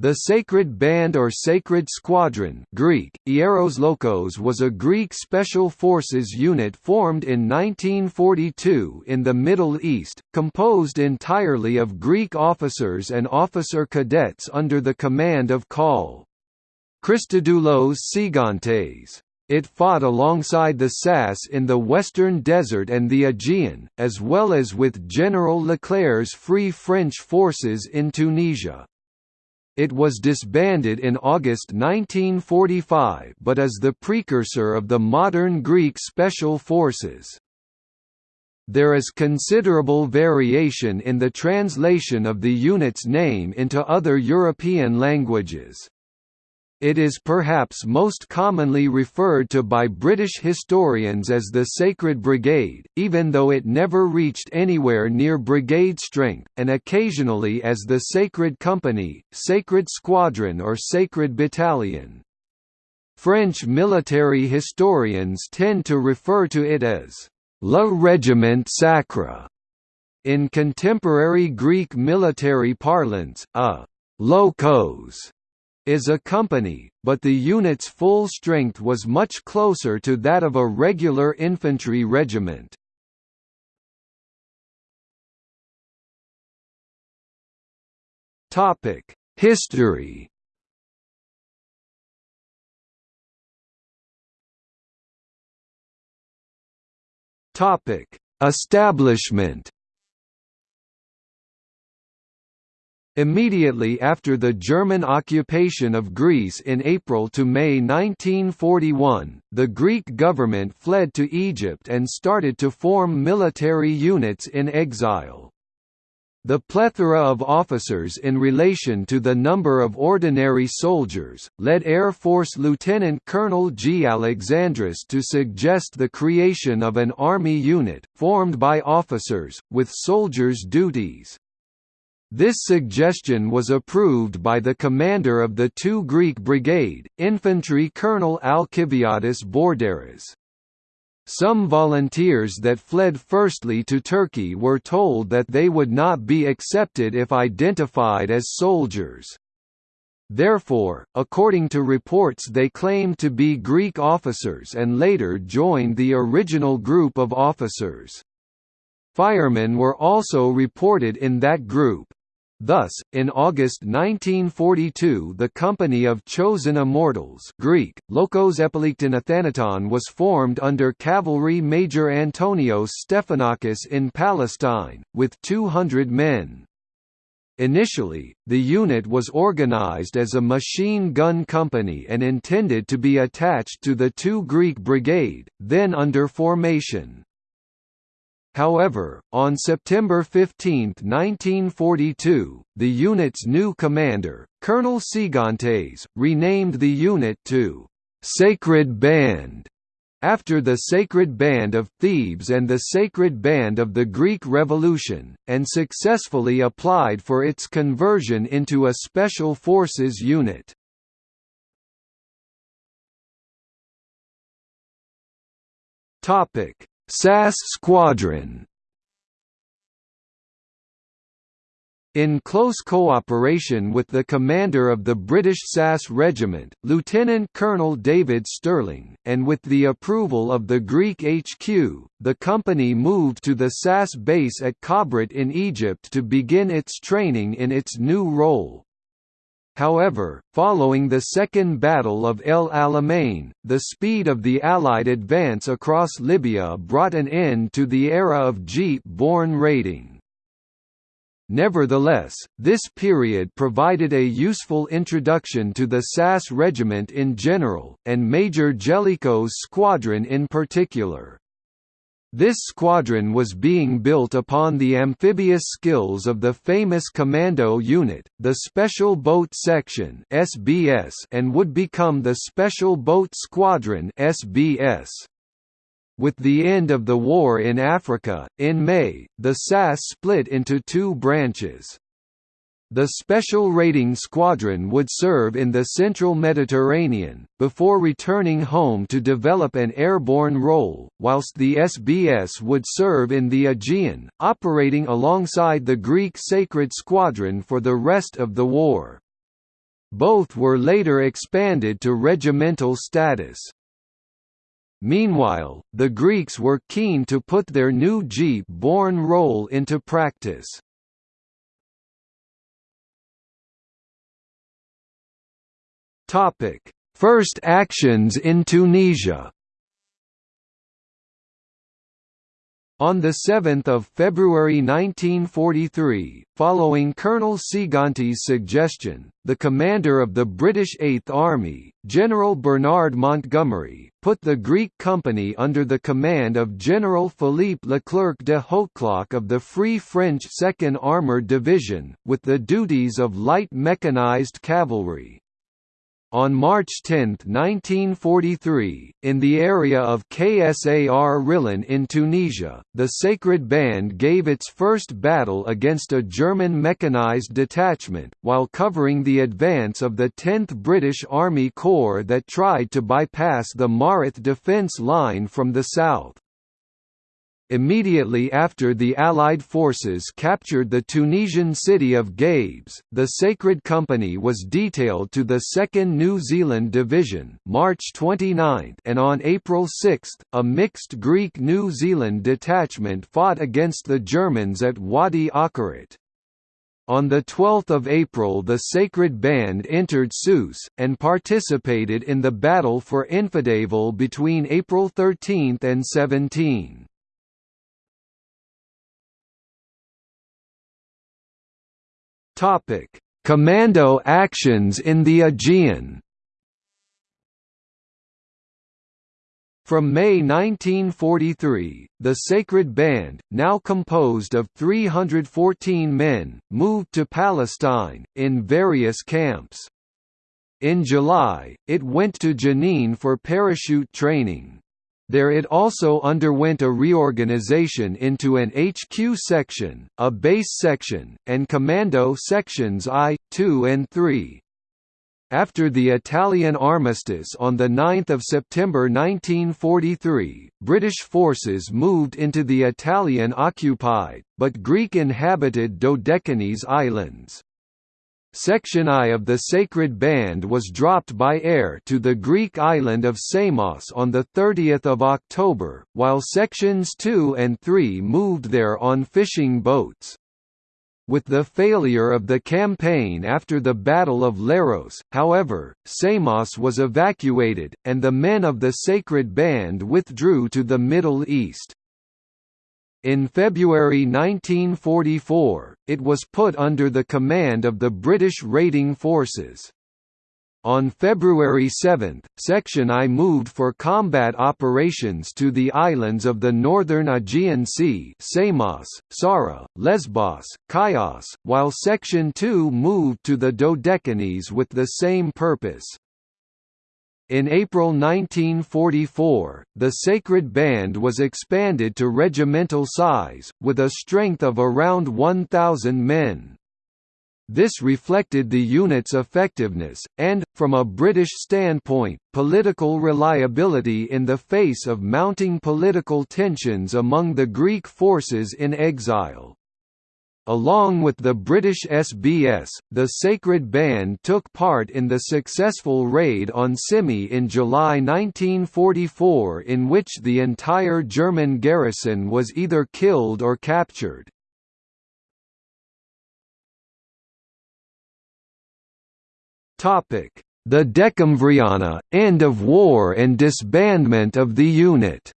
The Sacred Band or Sacred Squadron Greek, Ieros Lokos was a Greek special forces unit formed in 1942 in the Middle East, composed entirely of Greek officers and officer cadets under the command of Col. Christodoulos Tsigantes. It fought alongside the SAS in the Western Desert and the Aegean, as well as with General Leclerc's Free French forces in Tunisia. It was disbanded in August 1945 but is the precursor of the modern Greek Special Forces. There is considerable variation in the translation of the unit's name into other European languages. It is perhaps most commonly referred to by British historians as the Sacred Brigade, even though it never reached anywhere near brigade strength, and occasionally as the Sacred Company, Sacred Squadron or Sacred Battalion. French military historians tend to refer to it as «Le Régiment Sacre». In contemporary Greek military parlance, a «locos» is a company, but the unit's full strength was much closer to that of a regular infantry regiment. History Establishment Immediately after the German occupation of Greece in April to May 1941, the Greek government fled to Egypt and started to form military units in exile. The plethora of officers in relation to the number of ordinary soldiers, led Air Force Lieutenant Colonel G. Alexandris to suggest the creation of an army unit, formed by officers, with soldiers' duties. This suggestion was approved by the commander of the 2 Greek Brigade, Infantry Colonel Alkiviadis Bourdaras. Some volunteers that fled firstly to Turkey were told that they would not be accepted if identified as soldiers. Therefore, according to reports they claimed to be Greek officers and later joined the original group of officers. Firemen were also reported in that group. Thus, in August 1942 the Company of Chosen Immortals Greek, Lokos Epilikton was formed under Cavalry Major Antonios Stephanakis in Palestine, with 200 men. Initially, the unit was organized as a machine gun company and intended to be attached to the 2 Greek Brigade, then under formation. However, on September 15, 1942, the unit's new commander, Colonel Tsigantes, renamed the unit to «Sacred Band» after the Sacred Band of Thebes and the Sacred Band of the Greek Revolution, and successfully applied for its conversion into a Special Forces unit. Topic SAS Squadron In close cooperation with the commander of the British SAS Regiment, Lieutenant Colonel David Stirling, and with the approval of the Greek HQ, the company moved to the SAS base at Kabrit in Egypt to begin its training in its new role. However, following the Second Battle of El Alamein, the speed of the Allied advance across Libya brought an end to the era of jeep-borne raiding. Nevertheless, this period provided a useful introduction to the SAS regiment in general, and Major Jellicoe's squadron in particular. This squadron was being built upon the amphibious skills of the famous Commando Unit, the Special Boat Section (SBS), and would become the Special Boat Squadron (SBS). With the end of the war in Africa, in May, the SAS split into two branches. The Special Raiding Squadron would serve in the central Mediterranean, before returning home to develop an airborne role, whilst the SBS would serve in the Aegean, operating alongside the Greek Sacred Squadron for the rest of the war. both were later expanded to regimental status. Meanwhile, the Greeks were keen to put their new jeep-borne role into practice. First actions in Tunisia On 7 February 1943, following Colonel Tsigantes's suggestion, the commander of the British Eighth Army, General Bernard Montgomery, put the Greek company under the command of General Philippe Leclerc de Hautecloque of the Free French 2nd Armoured Division, with the duties of light mechanized cavalry. On March 10, 1943, in the area of Ksar Rhilane in Tunisia, the Sacred Band gave its first battle against a German mechanized detachment, while covering the advance of the 10th British Army Corps that tried to bypass the Mareth defence line from the south. Immediately after the Allied forces captured the Tunisian city of Gabes, the Sacred Company was detailed to the 2nd New Zealand Division March 29 and on April 6, a mixed Greek-New Zealand detachment fought against the Germans at Wadi Akarit. On 12 April the Sacred Band entered Sousse, and participated in the Battle for Enfidaville between April 13 and 17. Topic: Commando actions in the Aegean. From May 1943, the Sacred Band, now composed of 314 men, moved to Palestine, in various camps. In July, it went to Jenin for parachute training. There it also underwent a reorganization into an HQ section, a base section, and commando sections I, II and III. After the Italian armistice on 9 September 1943, British forces moved into the Italian-occupied, but Greek-inhabited Dodecanese islands. Section I of the Sacred Band was dropped by air to the Greek island of Samos on 30 October, while Sections 2 and 3 moved there on fishing boats. With the failure of the campaign after the Battle of Leros, however, Samos was evacuated, and the men of the Sacred Band withdrew to the Middle East. In February 1944, it was put under the command of the British Raiding Forces. On February 7, Section I moved for combat operations to the islands of the northern Aegean Sea Samos, Psara, Lesbos, Chios, while Section II moved to the Dodecanese with the same purpose. In April 1944, the Sacred Band was expanded to regimental size, with a strength of around 1,000 men. This reflected the unit's effectiveness, and, from a British standpoint, political reliability in the face of mounting political tensions among the Greek forces in exile. Along with the British SBS, the Sacred Band took part in the successful raid on Symi in July 1944 in which the entire German garrison was either killed or captured. The Decemvriana, end of war and disbandment of the unit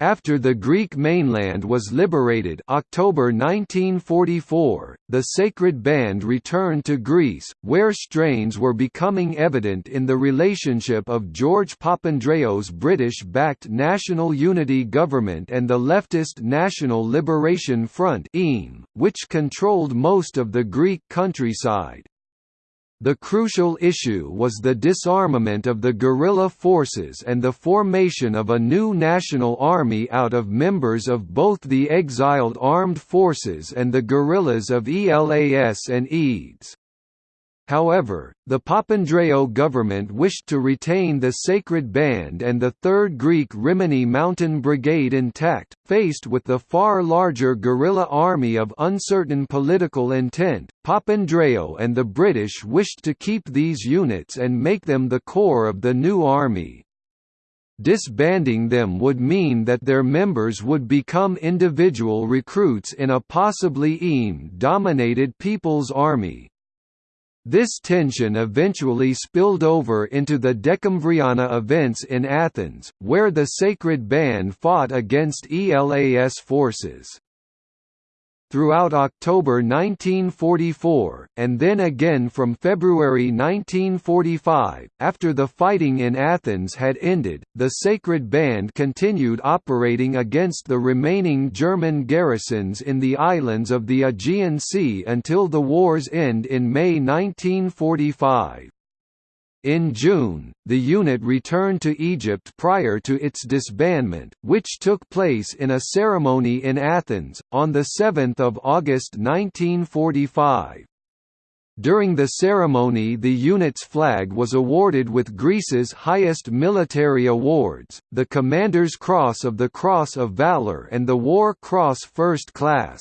After the Greek mainland was liberated October 1944, the Sacred Band returned to Greece, where strains were becoming evident in the relationship of George Papandreou's British-backed National Unity Government and the leftist National Liberation Front which controlled most of the Greek countryside. The crucial issue was the disarmament of the guerrilla forces and the formation of a new national army out of members of both the exiled armed forces and the guerrillas of ELAS and EDES. However, the Papandreou government wished to retain the Sacred Band and the 3rd Greek Rimini Mountain Brigade intact, faced with the far larger guerrilla army of uncertain political intent. Papandreou and the British wished to keep these units and make them the core of the new army. Disbanding them would mean that their members would become individual recruits in a possibly EAM-dominated People's Army. This tension eventually spilled over into the Decemvriana events in Athens, where the Sacred Band fought against ELAS forces throughout October 1944, and then again from February 1945. After the fighting in Athens had ended, the Sacred Band continued operating against the remaining German garrisons in the islands of the Aegean Sea until the war's end in May 1945. In June, the unit returned to Egypt prior to its disbandment, which took place in a ceremony in Athens, on 7 August 1945. During the ceremony the unit's flag was awarded with Greece's highest military awards, the Commander's Cross of the Cross of Valor and the War Cross First Class.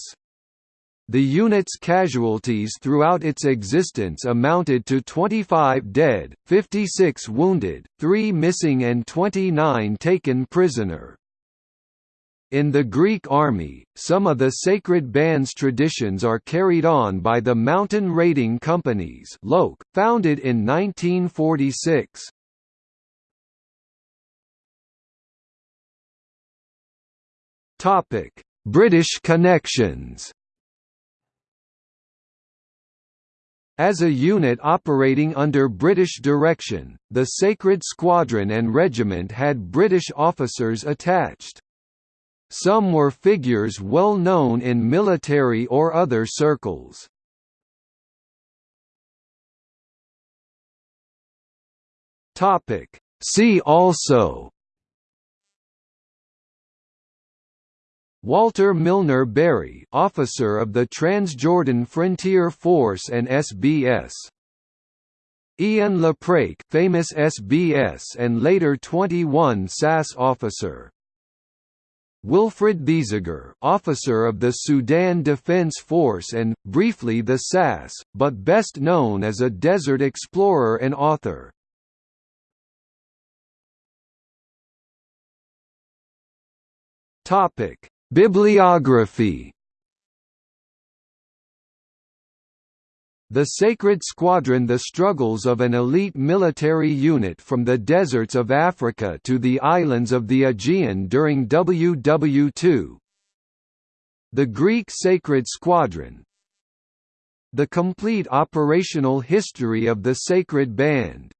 The unit's casualties throughout its existence amounted to 25 dead, 56 wounded, 3 missing and 29 taken prisoner. In the Greek army, some of the sacred band's traditions are carried on by the mountain raiding companies founded in 1946. British connections As a unit operating under British direction, the Sacred Squadron and Regiment had British officers attached. Some were figures well known in military or other circles. See also Walter Milner Barry, officer of the Transjordan Frontier Force and SBS. Ian Lapraik, famous SBS and later 21 SAS officer. Wilfred Thesiger, officer of the Sudan Defense Force and, briefly the SAS, but best known as a desert explorer and author. Topic Bibliography. The Sacred Squadron The struggles of an elite military unit from the deserts of Africa to the islands of the Aegean during WW2 The Greek Sacred Squadron. The complete operational history of the Sacred Band